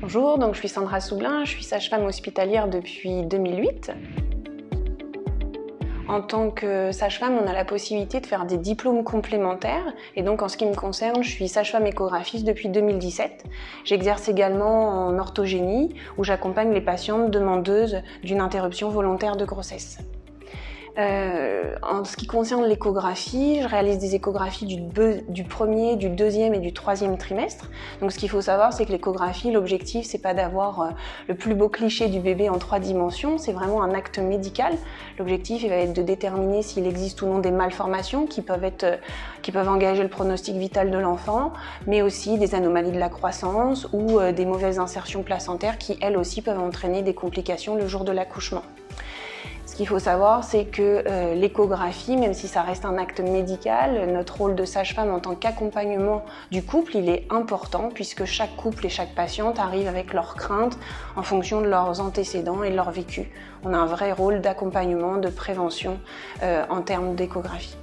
Bonjour, donc je suis Sandra Soublin, je suis sage-femme hospitalière depuis 2008. En tant que sage-femme, on a la possibilité de faire des diplômes complémentaires. Et donc, en ce qui me concerne, je suis sage-femme échographiste depuis 2017. J'exerce également en orthogénie, où j'accompagne les patientes demandeuses d'une interruption volontaire de grossesse. Euh, en ce qui concerne l'échographie, je réalise des échographies du, premier, du deuxième et du troisième trimestre. Donc ce qu'il faut savoir, c'est que l'échographie, l'objectif, c'est pas d'avoir euh, le plus beau cliché du bébé en trois dimensions, c'est vraiment un acte médical. L'objectif, va être de déterminer s'il existe ou non des malformations euh, qui peuvent engager le pronostic vital de l'enfant, mais aussi des anomalies de la croissance ou des mauvaises insertions placentaires qui, elles aussi, peuvent entraîner des complications le jour de l'accouchement. Ce qu'il faut savoir, c'est que euh, l'échographie, même si ça reste un acte médical, notre rôle de sage-femme en tant qu'accompagnement du couple, il est important puisque chaque couple et chaque patiente arrive avec leurs craintes en fonction de leurs antécédents et de leur vécu. On a un vrai rôle d'accompagnement, de prévention euh, en termes d'échographie.